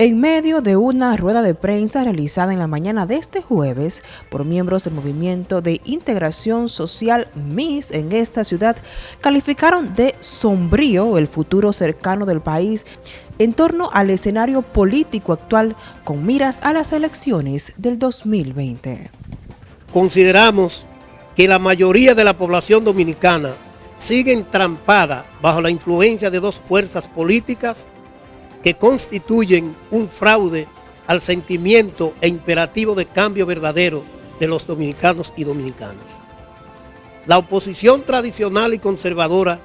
En medio de una rueda de prensa realizada en la mañana de este jueves por miembros del Movimiento de Integración Social MIS en esta ciudad, calificaron de sombrío el futuro cercano del país en torno al escenario político actual con miras a las elecciones del 2020. Consideramos que la mayoría de la población dominicana sigue entrampada bajo la influencia de dos fuerzas políticas que constituyen un fraude al sentimiento e imperativo de cambio verdadero de los dominicanos y dominicanas. La oposición tradicional y conservadora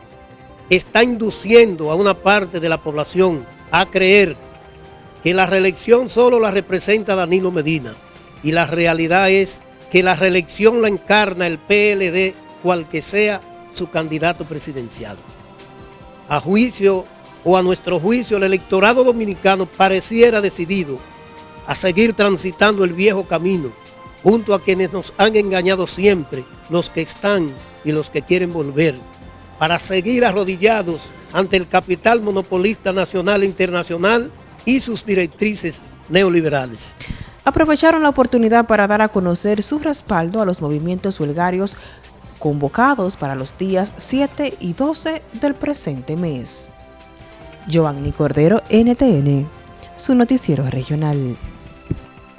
está induciendo a una parte de la población a creer que la reelección solo la representa Danilo Medina y la realidad es que la reelección la encarna el PLD cual que sea su candidato presidencial. A juicio o a nuestro juicio el electorado dominicano pareciera decidido a seguir transitando el viejo camino junto a quienes nos han engañado siempre, los que están y los que quieren volver, para seguir arrodillados ante el capital monopolista nacional e internacional y sus directrices neoliberales. Aprovecharon la oportunidad para dar a conocer su respaldo a los movimientos huelgarios convocados para los días 7 y 12 del presente mes. Giovanni Cordero, NTN, su noticiero regional.